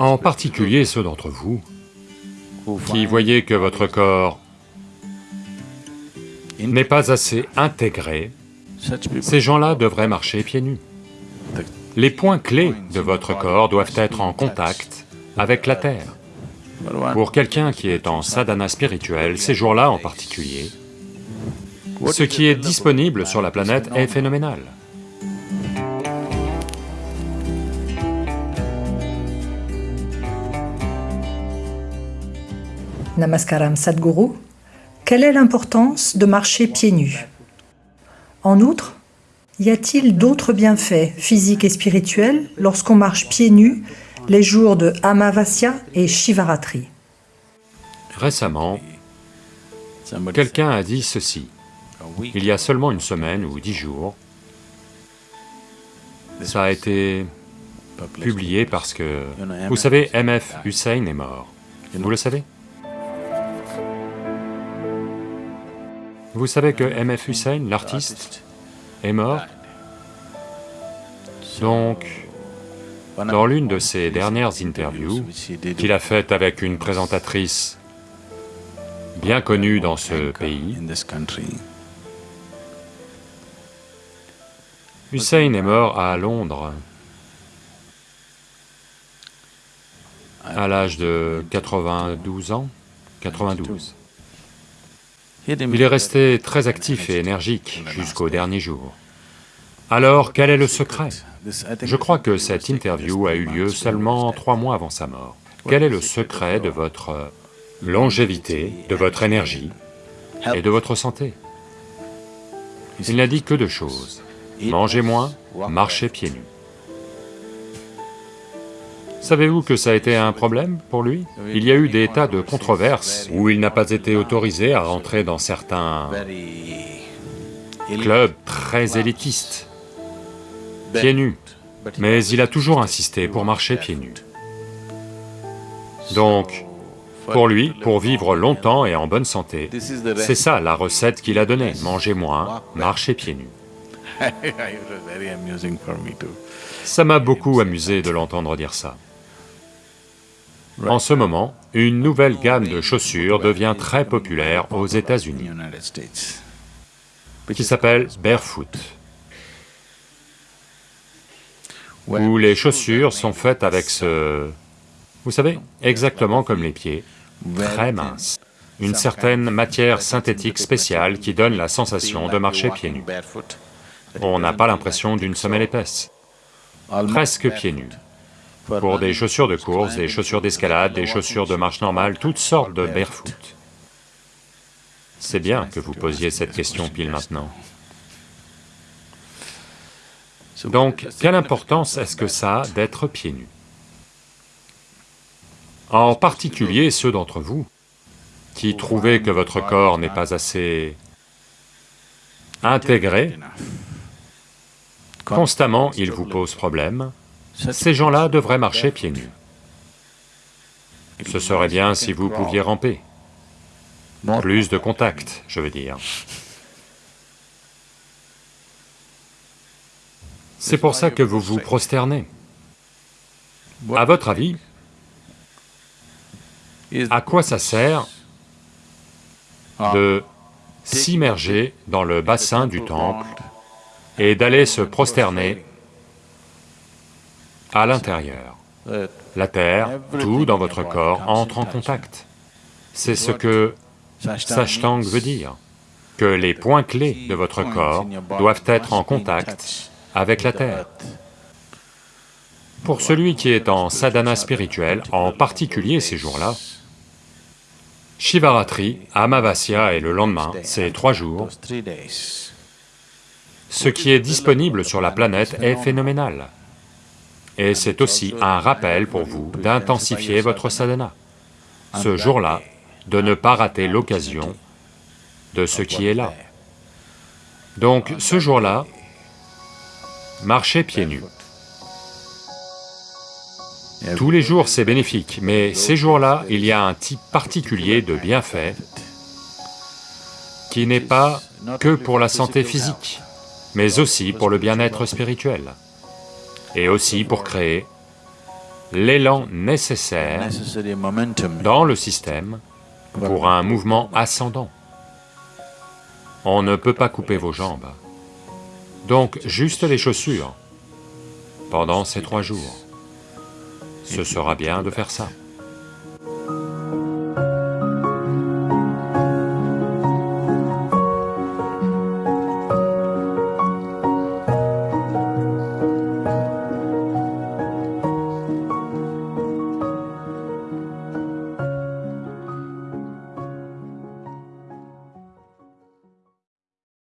En particulier ceux d'entre vous qui voyez que votre corps n'est pas assez intégré, ces gens-là devraient marcher pieds nus. Les points clés de votre corps doivent être en contact avec la terre. Pour quelqu'un qui est en sadhana spirituel, ces jours-là en particulier, ce qui est disponible sur la planète est phénoménal. Namaskaram Sadhguru, quelle est l'importance de marcher pieds nus? En outre, y a-t-il d'autres bienfaits physiques et spirituels lorsqu'on marche pieds nus les jours de Amavasya et Shivaratri? Récemment, quelqu'un a dit ceci, il y a seulement une semaine ou dix jours, ça a été publié parce que, vous savez, M.F. Hussein est mort, vous le savez? Vous savez que M.F. Hussein, l'artiste, est mort Donc, dans l'une de ses dernières interviews, qu'il a faites avec une présentatrice bien connue dans ce pays, Hussein est mort à Londres à l'âge de 92 ans, 92. Il est resté très actif et énergique jusqu'au dernier jour. Alors, quel est le secret? Je crois que cette interview a eu lieu seulement trois mois avant sa mort. Quel est le secret de votre longévité, de votre énergie et de votre santé? Il n'a dit que deux choses, mangez moins, marchez pieds nus. Savez-vous que ça a été un problème pour lui? Il y a eu des tas de controverses où il n'a pas été autorisé à rentrer dans certains clubs très élitistes, pieds nus, mais il a toujours insisté pour marcher pieds nus. Donc, pour lui, pour vivre longtemps et en bonne santé, c'est ça la recette qu'il a donnée, manger moins, marcher pieds nus. Ça m'a beaucoup amusé de l'entendre dire ça. En ce moment, une nouvelle gamme de chaussures devient très populaire aux États-Unis, qui s'appelle Barefoot, où les chaussures sont faites avec ce... Vous savez, exactement comme les pieds, très minces, une certaine matière synthétique spéciale qui donne la sensation de marcher pieds nus. On n'a pas l'impression d'une semelle épaisse, presque pieds nus pour des chaussures de course, des chaussures d'escalade, des chaussures de marche normale, toutes sortes de barefoot. C'est bien que vous posiez cette question pile maintenant. Donc, quelle importance est-ce que ça a d'être pieds nus? En particulier ceux d'entre vous qui trouvez que votre corps n'est pas assez intégré, constamment il vous pose problème, ces gens-là devraient marcher pieds nus. Ce serait bien si vous pouviez ramper. Plus de contact, je veux dire. C'est pour ça que vous vous prosternez. À votre avis, à quoi ça sert de s'immerger dans le bassin du temple et d'aller se prosterner à l'intérieur. La terre, tout dans votre corps entre en contact. C'est ce que Sashtang veut dire, que les points clés de votre corps doivent être en contact avec la terre. Pour celui qui est en sadhana spirituel, en particulier ces jours-là, Shivaratri, Amavasya et le lendemain, ces trois jours, ce qui est disponible sur la planète est phénoménal. Et c'est aussi un rappel pour vous d'intensifier votre sadhana. Ce jour-là, de ne pas rater l'occasion de ce qui est là. Donc, ce jour-là, marchez pieds nus. Tous les jours c'est bénéfique, mais ces jours-là, il y a un type particulier de bienfait qui n'est pas que pour la santé physique, mais aussi pour le bien-être spirituel et aussi pour créer l'élan nécessaire dans le système pour un mouvement ascendant. On ne peut pas couper vos jambes. Donc, juste les chaussures, pendant ces trois jours. Ce sera bien de faire ça.